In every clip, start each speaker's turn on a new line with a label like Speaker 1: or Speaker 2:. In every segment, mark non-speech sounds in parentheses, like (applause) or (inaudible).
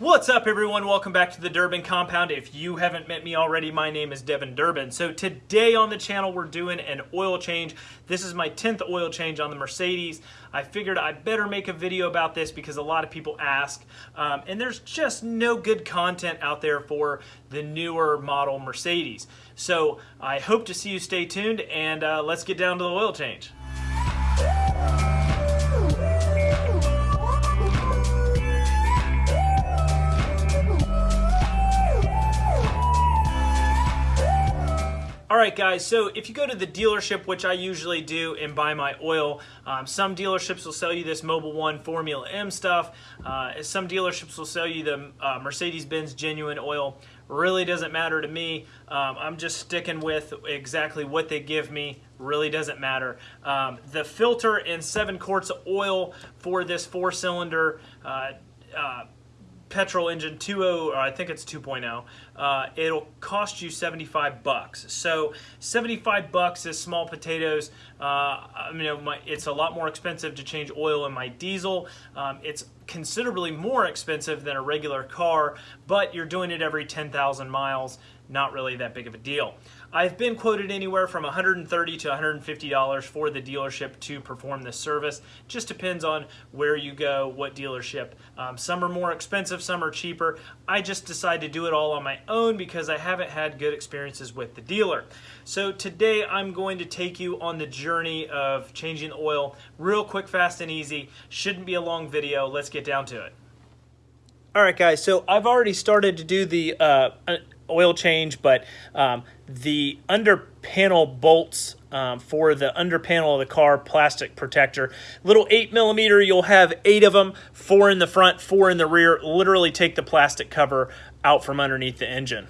Speaker 1: What's up everyone? Welcome back to the Durbin Compound. If you haven't met me already, my name is Devin Durbin. So today on the channel we're doing an oil change. This is my 10th oil change on the Mercedes. I figured I better make a video about this because a lot of people ask. Um, and there's just no good content out there for the newer model Mercedes. So I hope to see you stay tuned and uh, let's get down to the oil change. All right, guys, so if you go to the dealership, which I usually do, and buy my oil, um, some dealerships will sell you this Mobil 1 Formula M stuff. Uh, some dealerships will sell you the uh, Mercedes-Benz genuine oil. Really doesn't matter to me. Um, I'm just sticking with exactly what they give me. Really doesn't matter. Um, the filter and seven quarts of oil for this four-cylinder uh, uh petrol engine 2.0, or I think it's 2.0, uh, it'll cost you 75 bucks. So 75 bucks is small potatoes. Uh, mean, my, it's a lot more expensive to change oil in my diesel. Um, it's considerably more expensive than a regular car, but you're doing it every 10,000 miles. Not really that big of a deal. I've been quoted anywhere from 130 to $150 for the dealership to perform this service. Just depends on where you go, what dealership. Um, some are more expensive, some are cheaper. I just decided to do it all on my own because I haven't had good experiences with the dealer. So today I'm going to take you on the journey of changing oil real quick, fast, and easy. Shouldn't be a long video. Let's get down to it. All right, guys, so I've already started to do the uh, oil change, but um, the under panel bolts um, for the under panel of the car plastic protector. Little 8 millimeter, you'll have eight of them, four in the front, four in the rear. Literally take the plastic cover out from underneath the engine.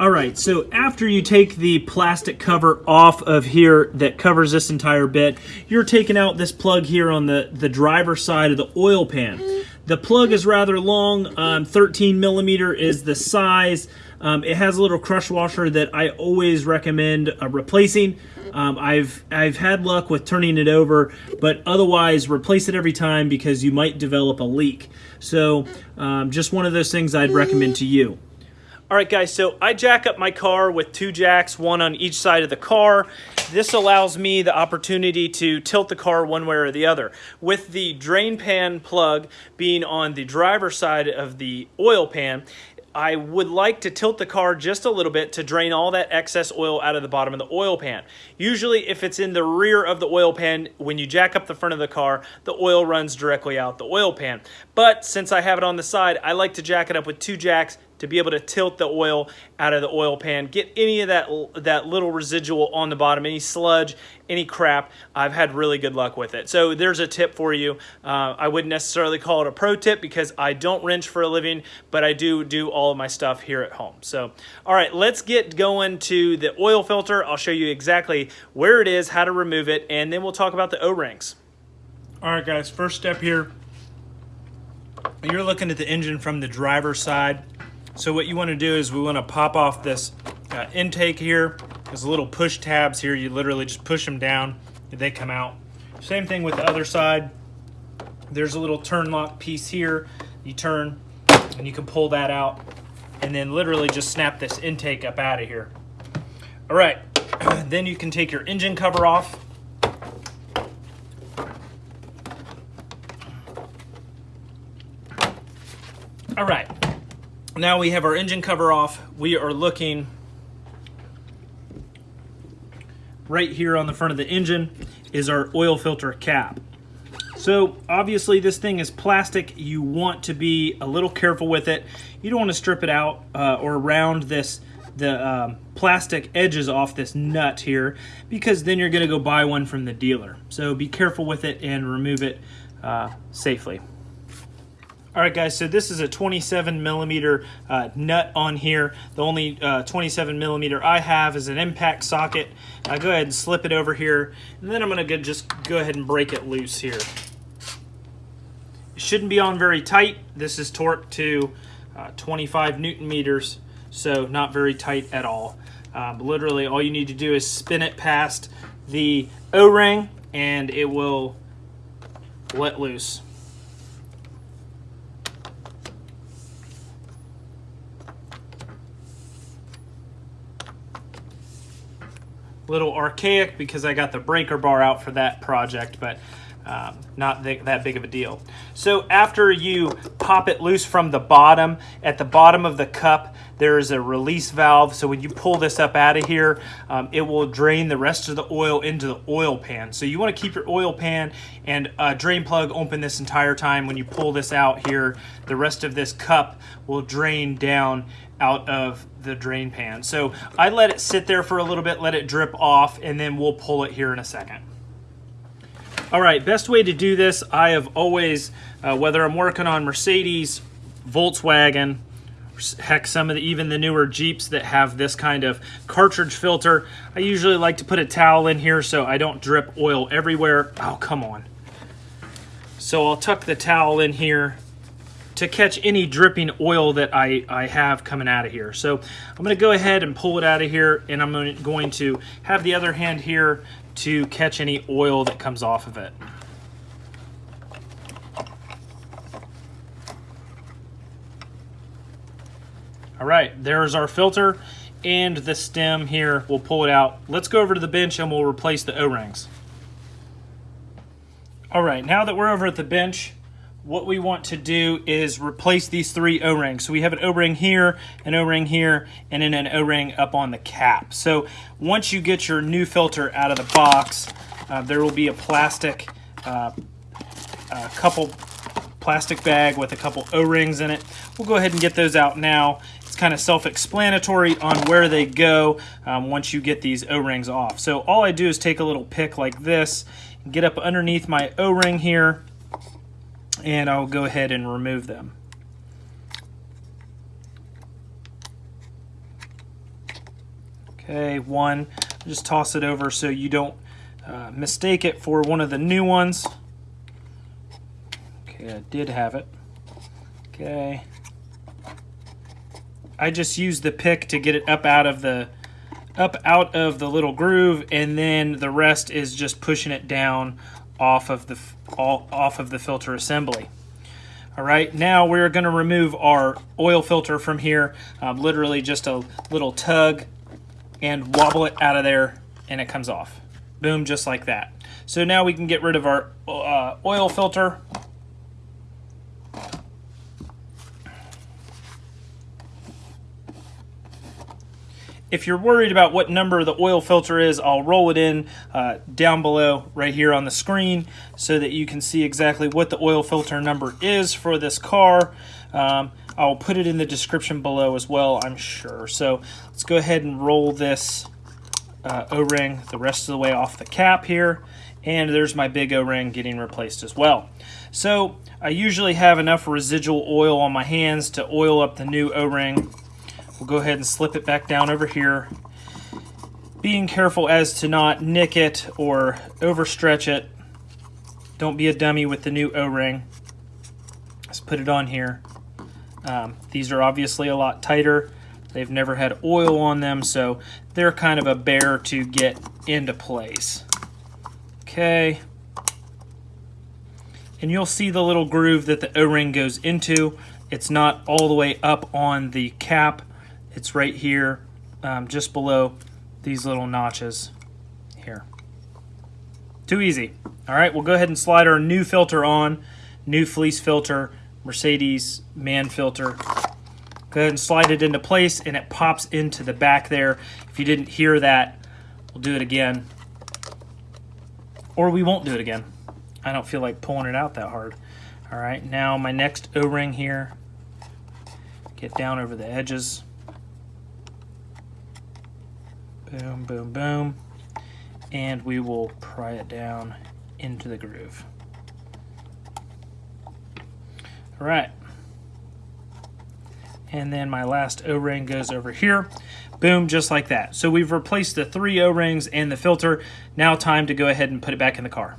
Speaker 1: All right, so after you take the plastic cover off of here that covers this entire bit, you're taking out this plug here on the, the driver's side of the oil pan. The plug is rather long, um, 13 millimeter is the size. Um, it has a little crush washer that I always recommend uh, replacing. Um, I've I've had luck with turning it over, but otherwise replace it every time because you might develop a leak. So um, just one of those things I'd recommend to you. All right, guys, so I jack up my car with two jacks, one on each side of the car. This allows me the opportunity to tilt the car one way or the other. With the drain pan plug being on the driver's side of the oil pan, I would like to tilt the car just a little bit to drain all that excess oil out of the bottom of the oil pan. Usually if it's in the rear of the oil pan, when you jack up the front of the car, the oil runs directly out the oil pan. But since I have it on the side, I like to jack it up with two jacks to be able to tilt the oil out of the oil pan, get any of that, that little residual on the bottom, any sludge, any crap. I've had really good luck with it. So there's a tip for you. Uh, I wouldn't necessarily call it a pro tip because I don't wrench for a living, but I do do all of my stuff here at home. So, all right, let's get going to the oil filter. I'll show you exactly where it is, how to remove it, and then we'll talk about the O-rings. All right, guys, first step here, you're looking at the engine from the driver's side. So what you want to do is we want to pop off this uh, intake here. There's little push tabs here. You literally just push them down they come out. Same thing with the other side. There's a little turn lock piece here. You turn and you can pull that out and then literally just snap this intake up out of here. All right, (clears throat) then you can take your engine cover off. All right, now we have our engine cover off. We are looking right here on the front of the engine is our oil filter cap. So obviously this thing is plastic. You want to be a little careful with it. You don't want to strip it out uh, or round this the um, plastic edges off this nut here because then you're going to go buy one from the dealer. So be careful with it and remove it uh, safely. All right, guys, so this is a 27 millimeter uh, nut on here. The only uh, 27 millimeter I have is an impact socket. I go ahead and slip it over here, and then I'm gonna go just go ahead and break it loose here. It shouldn't be on very tight. This is torqued to uh, 25 Newton meters, so not very tight at all. Um, literally, all you need to do is spin it past the O-ring, and it will let loose. Little archaic because I got the breaker bar out for that project, but um, not th that big of a deal. So after you pop it loose from the bottom, at the bottom of the cup, there is a release valve. So when you pull this up out of here, um, it will drain the rest of the oil into the oil pan. So you want to keep your oil pan and drain plug open this entire time. When you pull this out here, the rest of this cup will drain down out of the drain pan. So I let it sit there for a little bit, let it drip off, and then we'll pull it here in a second. All right, best way to do this, I have always, uh, whether I'm working on Mercedes, Volkswagen, heck, some of the, even the newer Jeeps that have this kind of cartridge filter, I usually like to put a towel in here so I don't drip oil everywhere. Oh, come on. So I'll tuck the towel in here to catch any dripping oil that I, I have coming out of here. So I'm going to go ahead and pull it out of here and I'm going to have the other hand here to catch any oil that comes off of it. All right, there's our filter and the stem here. We'll pull it out. Let's go over to the bench and we'll replace the O-rings. All right, now that we're over at the bench, what we want to do is replace these three O-rings. So we have an O-ring here, an O-ring here, and then an O-ring up on the cap. So once you get your new filter out of the box, uh, there will be a plastic, uh, a couple plastic bag with a couple O-rings in it. We'll go ahead and get those out now. It's kind of self-explanatory on where they go um, once you get these O-rings off. So all I do is take a little pick like this, get up underneath my O-ring here, and I'll go ahead and remove them. Okay, one, just toss it over so you don't uh, mistake it for one of the new ones. Okay, I did have it. Okay. I just used the pick to get it up out of the up out of the little groove and then the rest is just pushing it down off of the off of the filter assembly. All right, now we're going to remove our oil filter from here. Um, literally just a little tug and wobble it out of there and it comes off. Boom, just like that. So now we can get rid of our uh, oil filter If you're worried about what number the oil filter is, I'll roll it in uh, down below right here on the screen so that you can see exactly what the oil filter number is for this car. Um, I'll put it in the description below as well, I'm sure. So let's go ahead and roll this uh, O-ring the rest of the way off the cap here. And there's my big O-ring getting replaced as well. So I usually have enough residual oil on my hands to oil up the new O-ring We'll go ahead and slip it back down over here. Being careful as to not nick it or overstretch it. Don't be a dummy with the new O-ring. Let's put it on here. Um, these are obviously a lot tighter. They've never had oil on them, so they're kind of a bear to get into place. Okay. And you'll see the little groove that the O-ring goes into. It's not all the way up on the cap. It's right here, um, just below these little notches here. Too easy. All right, we'll go ahead and slide our new filter on. New fleece filter, Mercedes Mann filter. Go ahead and slide it into place and it pops into the back there. If you didn't hear that, we'll do it again. Or we won't do it again. I don't feel like pulling it out that hard. All right, now my next O-ring here. Get down over the edges. Boom, boom, boom. And we will pry it down into the groove. All right. And then my last O-ring goes over here. Boom, just like that. So we've replaced the three O-rings and the filter. Now time to go ahead and put it back in the car.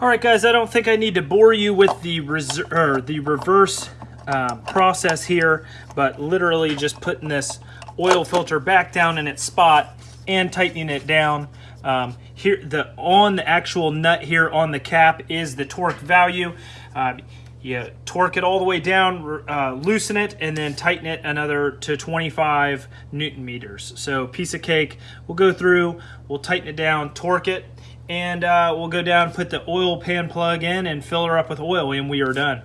Speaker 1: All right, guys, I don't think I need to bore you with the, the reverse uh, process here, but literally just putting this oil filter back down in its spot and tightening it down. Um, here, the on the actual nut here on the cap is the torque value. Uh, you torque it all the way down, uh, loosen it, and then tighten it another to 25 newton meters. So piece of cake. We'll go through, we'll tighten it down, torque it, and uh, we'll go down, put the oil pan plug in, and fill her up with oil, and we are done.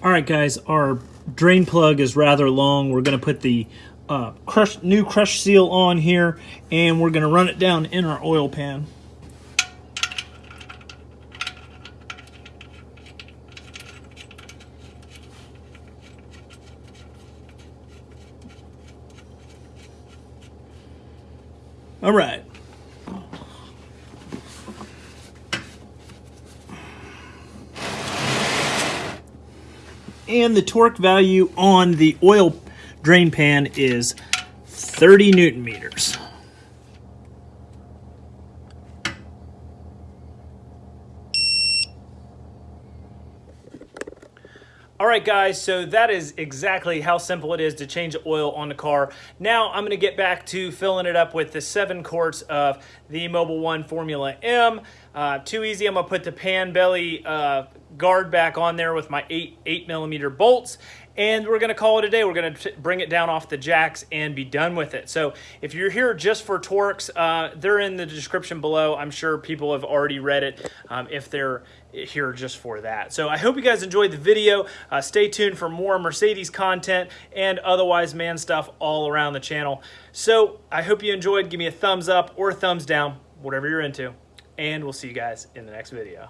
Speaker 1: All right, guys, our drain plug is rather long. We're going to put the uh, crush, new crush seal on here, and we're going to run it down in our oil pan. All right. And the torque value on the oil drain pan is 30 newton meters. All right, guys, so that is exactly how simple it is to change the oil on the car. Now I'm gonna get back to filling it up with the seven quarts of the Mobil 1 Formula M. Uh, too easy, I'm gonna put the pan belly uh, guard back on there with my eight, eight millimeter bolts and we're going to call it a day. We're going to bring it down off the jacks and be done with it. So if you're here just for torques, uh, they're in the description below. I'm sure people have already read it um, if they're here just for that. So I hope you guys enjoyed the video. Uh, stay tuned for more Mercedes content and otherwise man stuff all around the channel. So I hope you enjoyed. Give me a thumbs up or thumbs down, whatever you're into. And we'll see you guys in the next video.